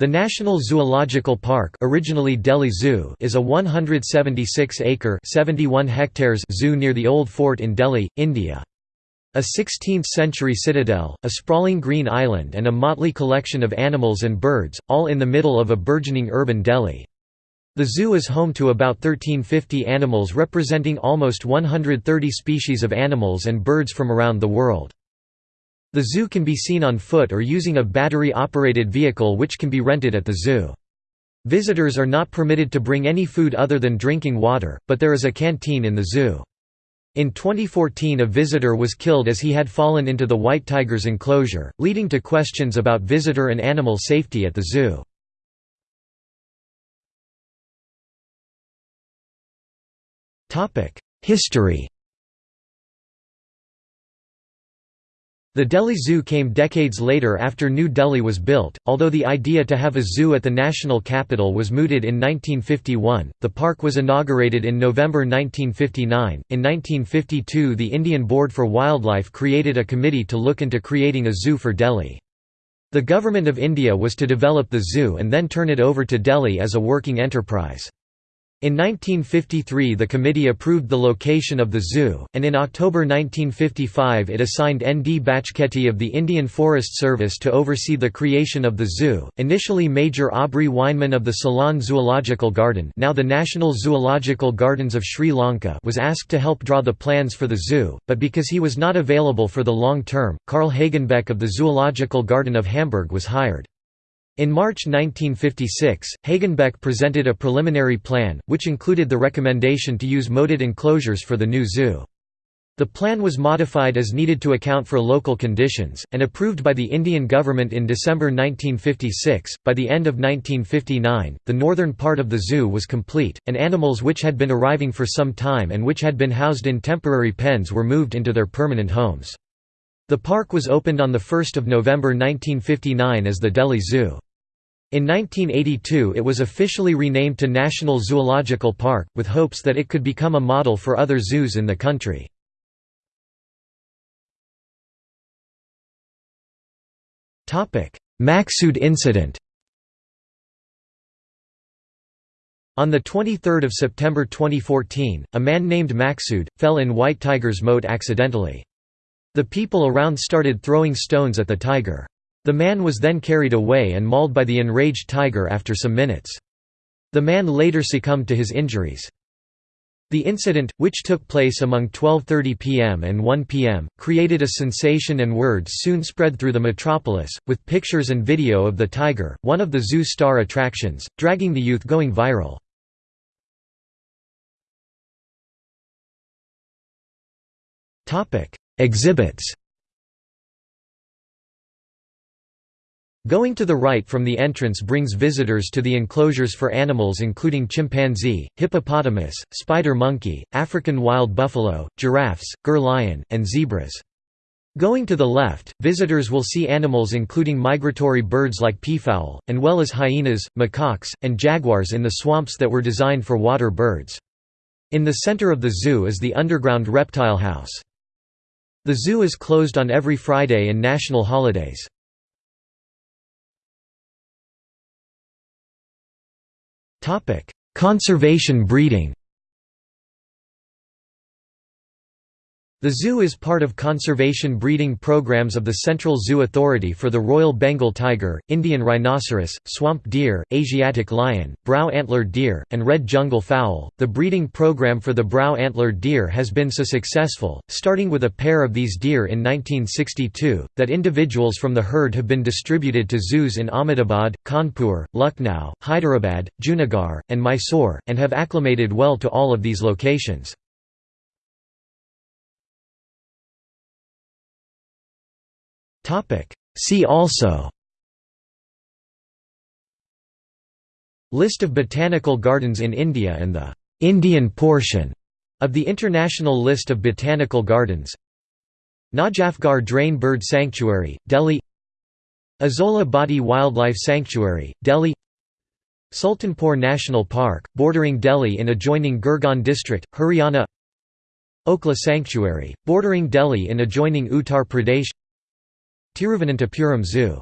The National Zoological Park originally Delhi Zoo is a 176-acre zoo near the Old Fort in Delhi, India. A 16th-century citadel, a sprawling green island and a motley collection of animals and birds, all in the middle of a burgeoning urban Delhi. The zoo is home to about 1350 animals representing almost 130 species of animals and birds from around the world. The zoo can be seen on foot or using a battery-operated vehicle which can be rented at the zoo. Visitors are not permitted to bring any food other than drinking water, but there is a canteen in the zoo. In 2014 a visitor was killed as he had fallen into the white tiger's enclosure, leading to questions about visitor and animal safety at the zoo. History The Delhi Zoo came decades later after New Delhi was built, although the idea to have a zoo at the national capital was mooted in 1951. The park was inaugurated in November 1959. In 1952, the Indian Board for Wildlife created a committee to look into creating a zoo for Delhi. The Government of India was to develop the zoo and then turn it over to Delhi as a working enterprise. In 1953 the committee approved the location of the zoo, and in October 1955 it assigned N. D. Bachkheti of the Indian Forest Service to oversee the creation of the zoo. Initially Major Aubrey Weinman of the Ceylon Zoological Garden now the National Zoological Gardens of Sri Lanka was asked to help draw the plans for the zoo, but because he was not available for the long term, Carl Hagenbeck of the Zoological Garden of Hamburg was hired. In March 1956, Hagenbeck presented a preliminary plan, which included the recommendation to use moated enclosures for the new zoo. The plan was modified as needed to account for local conditions, and approved by the Indian government in December 1956. By the end of 1959, the northern part of the zoo was complete, and animals which had been arriving for some time and which had been housed in temporary pens were moved into their permanent homes. The park was opened on 1 November 1959 as the Delhi Zoo. In 1982 it was officially renamed to National Zoological Park, with hopes that it could become a model for other zoos in the country. Maqsood incident On 23 September 2014, a man named Maqsood, fell in White Tiger's moat accidentally. The people around started throwing stones at the tiger. The man was then carried away and mauled by the enraged tiger after some minutes. The man later succumbed to his injuries. The incident, which took place among 12.30 pm and 1 pm, created a sensation and words soon spread through the metropolis, with pictures and video of the tiger, one of the zoo star attractions, dragging the youth going viral. Exhibits Going to the right from the entrance brings visitors to the enclosures for animals including chimpanzee, hippopotamus, spider monkey, African wild buffalo, giraffes, Gir lion, and zebras. Going to the left, visitors will see animals including migratory birds like peafowl, and well as hyenas, macaques, and jaguars in the swamps that were designed for water birds. In the center of the zoo is the underground reptile house. The zoo is closed on every Friday and national holidays. Conservation breeding The zoo is part of conservation breeding programs of the Central Zoo Authority for the Royal Bengal tiger, Indian rhinoceros, swamp deer, Asiatic lion, brow-antlered deer, and red jungle fowl. The breeding program for the brow-antlered deer has been so successful, starting with a pair of these deer in 1962, that individuals from the herd have been distributed to zoos in Ahmedabad, Kanpur, Lucknow, Hyderabad, Junagadh, and Mysore, and have acclimated well to all of these locations. See also. List of botanical gardens in India and the «Indian portion» of the International List of Botanical Gardens. Najafgarh Drain Bird Sanctuary, Delhi. Asola Bhatti Wildlife Sanctuary, Delhi. Sultanpur National Park, bordering Delhi in adjoining Gurgaon district, Haryana. Okhla Sanctuary, bordering Delhi in adjoining Uttar Pradesh Tiruvananthapuram Zoo